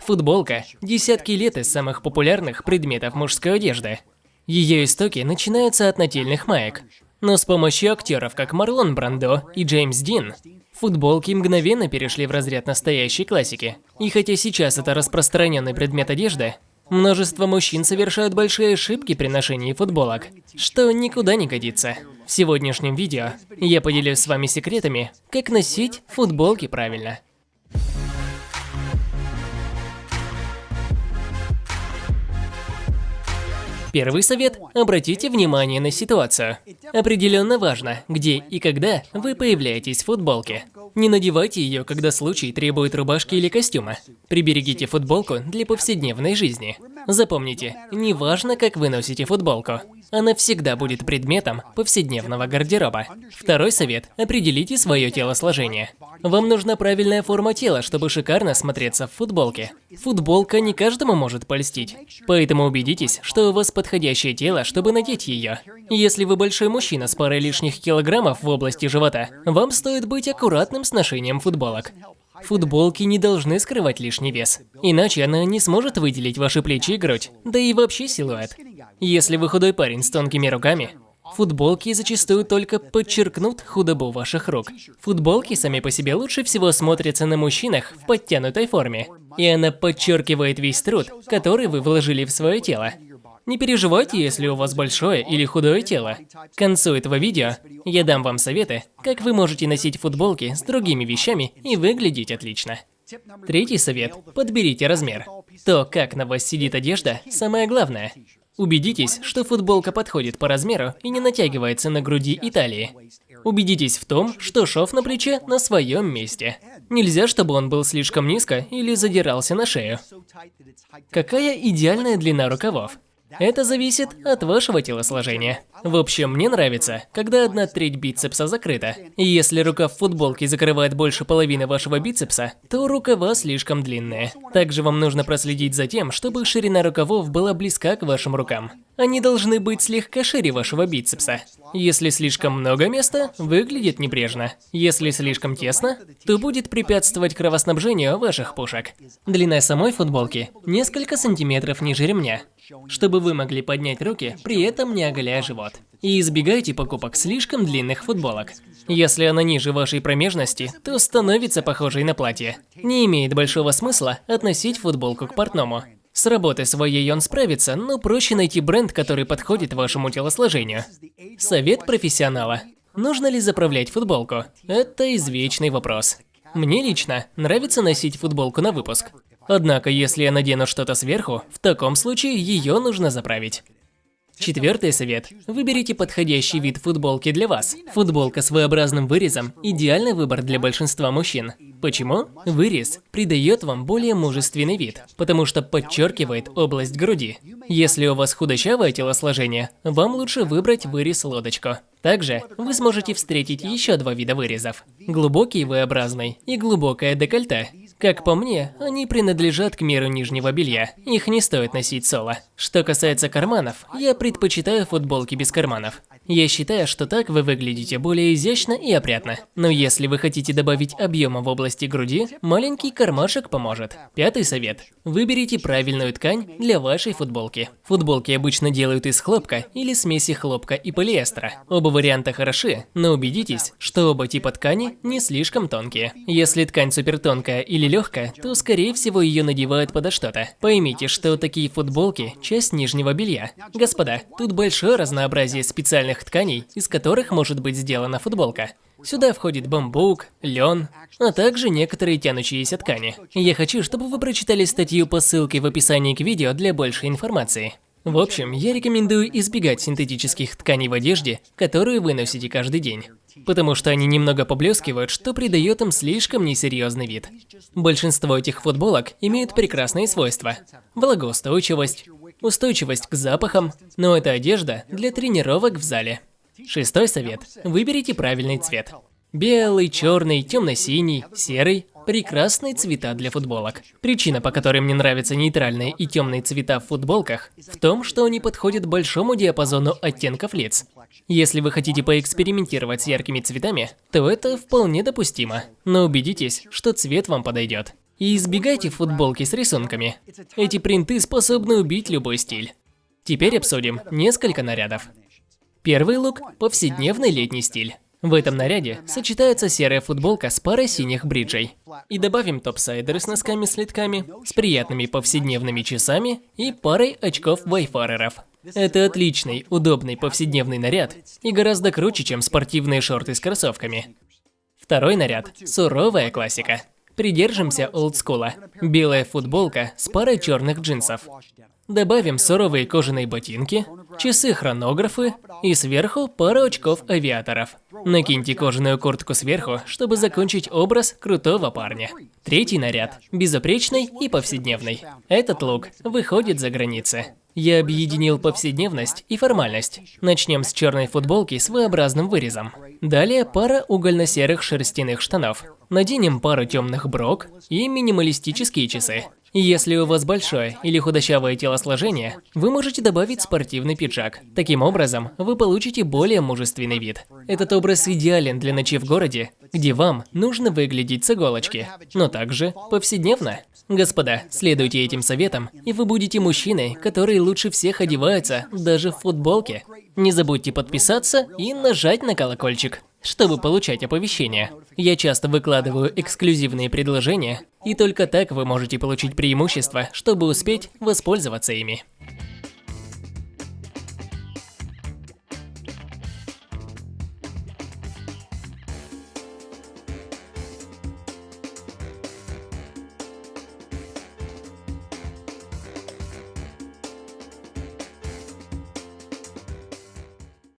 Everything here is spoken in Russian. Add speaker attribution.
Speaker 1: Футболка – десятки лет из самых популярных предметов мужской одежды. Ее истоки начинаются от нательных маек. Но с помощью актеров, как Марлон Брандо и Джеймс Дин, футболки мгновенно перешли в разряд настоящей классики. И хотя сейчас это распространенный предмет одежды, множество мужчин совершают большие ошибки при ношении футболок, что никуда не годится. В сегодняшнем видео я поделюсь с вами секретами, как носить футболки правильно. Первый совет – обратите внимание на ситуацию. Определенно важно, где и когда вы появляетесь в футболке. Не надевайте ее, когда случай требует рубашки или костюма. Приберегите футболку для повседневной жизни. Запомните, не важно, как вы носите футболку. Она всегда будет предметом повседневного гардероба. Второй совет – определите свое телосложение. Вам нужна правильная форма тела, чтобы шикарно смотреться в футболке. Футболка не каждому может польстить, поэтому убедитесь, что у вас подходящее тело, чтобы надеть ее. Если вы большой мужчина с парой лишних килограммов в области живота, вам стоит быть аккуратным с ношением футболок. Футболки не должны скрывать лишний вес, иначе она не сможет выделить ваши плечи и грудь, да и вообще силуэт. Если вы худой парень с тонкими руками, Футболки зачастую только подчеркнут худобу ваших рук. Футболки сами по себе лучше всего смотрятся на мужчинах в подтянутой форме. И она подчеркивает весь труд, который вы вложили в свое тело. Не переживайте, если у вас большое или худое тело. К концу этого видео я дам вам советы, как вы можете носить футболки с другими вещами и выглядеть отлично. Третий совет – подберите размер. То, как на вас сидит одежда, самое главное. Убедитесь, что футболка подходит по размеру и не натягивается на груди и талии. Убедитесь в том, что шов на плече на своем месте. Нельзя, чтобы он был слишком низко или задирался на шею. Какая идеальная длина рукавов? Это зависит от вашего телосложения. В общем, мне нравится, когда одна треть бицепса закрыта. И если рукав футболки закрывает больше половины вашего бицепса, то рукава слишком длинные. Также вам нужно проследить за тем, чтобы ширина рукавов была близка к вашим рукам. Они должны быть слегка шире вашего бицепса. Если слишком много места, выглядит небрежно. Если слишком тесно, то будет препятствовать кровоснабжению ваших пушек. Длина самой футболки несколько сантиметров ниже ремня чтобы вы могли поднять руки, при этом не оголяя живот. И избегайте покупок слишком длинных футболок. Если она ниже вашей промежности, то становится похожей на платье. Не имеет большого смысла относить футболку к портному. С работы своей он справится, но проще найти бренд, который подходит вашему телосложению. Совет профессионала. Нужно ли заправлять футболку? Это извечный вопрос. Мне лично нравится носить футболку на выпуск. Однако, если я надену что-то сверху, в таком случае ее нужно заправить. Четвертый совет. Выберите подходящий вид футболки для вас. Футболка с V-образным вырезом – идеальный выбор для большинства мужчин. Почему? Вырез придает вам более мужественный вид, потому что подчеркивает область груди. Если у вас худощавое телосложение, вам лучше выбрать вырез-лодочку. Также вы сможете встретить еще два вида вырезов – глубокий V-образный и глубокое декольте. Как по мне, они принадлежат к миру нижнего белья. Их не стоит носить соло. Что касается карманов, я предпочитаю футболки без карманов. Я считаю, что так вы выглядите более изящно и опрятно. Но если вы хотите добавить объема в области груди, маленький кармашек поможет. Пятый совет. Выберите правильную ткань для вашей футболки. Футболки обычно делают из хлопка или смеси хлопка и полиэстера. Оба варианта хороши, но убедитесь, что оба типа ткани не слишком тонкие. Если ткань супертонкая или легкая, то скорее всего ее надевают подо что-то. Поймите, что такие футболки – часть нижнего белья. Господа, тут большое разнообразие специальных тех тканей, из которых может быть сделана футболка. Сюда входит бамбук, лен, а также некоторые тянущиеся ткани. Я хочу, чтобы вы прочитали статью по ссылке в описании к видео для большей информации. В общем, я рекомендую избегать синтетических тканей в одежде, которую вы носите каждый день. Потому что они немного поблескивают, что придает им слишком несерьезный вид. Большинство этих футболок имеют прекрасные свойства. Влагоустойчивость, устойчивость к запахам, но это одежда для тренировок в зале. Шестой совет. Выберите правильный цвет. Белый, черный, темно-синий, серый – прекрасные цвета для футболок. Причина, по которой мне нравятся нейтральные и темные цвета в футболках, в том, что они подходят большому диапазону оттенков лиц. Если вы хотите поэкспериментировать с яркими цветами, то это вполне допустимо, но убедитесь, что цвет вам подойдет. И избегайте футболки с рисунками. Эти принты способны убить любой стиль. Теперь обсудим несколько нарядов. Первый лук – повседневный летний стиль. В этом наряде сочетается серая футболка с парой синих бриджей. И добавим топсайдеры с носками-слитками, с приятными повседневными часами и парой очков вайфареров. Это отличный, удобный повседневный наряд и гораздо круче, чем спортивные шорты с кроссовками. Второй наряд – суровая классика. Придержимся олдскула. Белая футболка с парой черных джинсов. Добавим суровые кожаные ботинки, часы-хронографы и сверху пару очков авиаторов. Накиньте кожаную куртку сверху, чтобы закончить образ крутого парня. Третий наряд – безупречный и повседневный. Этот лук выходит за границы. Я объединил повседневность и формальность. Начнем с черной футболки с V-образным вырезом. Далее пара угольно-серых шерстяных штанов. Наденем пару темных брок и минималистические часы. Если у вас большое или худощавое телосложение, вы можете добавить спортивный пиджак. Таким образом, вы получите более мужественный вид. Этот образ идеален для ночи в городе, где вам нужно выглядеть с иголочки, но также повседневно. Господа, следуйте этим советам, и вы будете мужчиной, который лучше всех одевается, даже в футболке. Не забудьте подписаться и нажать на колокольчик чтобы получать оповещения. Я часто выкладываю эксклюзивные предложения, и только так вы можете получить преимущество, чтобы успеть воспользоваться ими.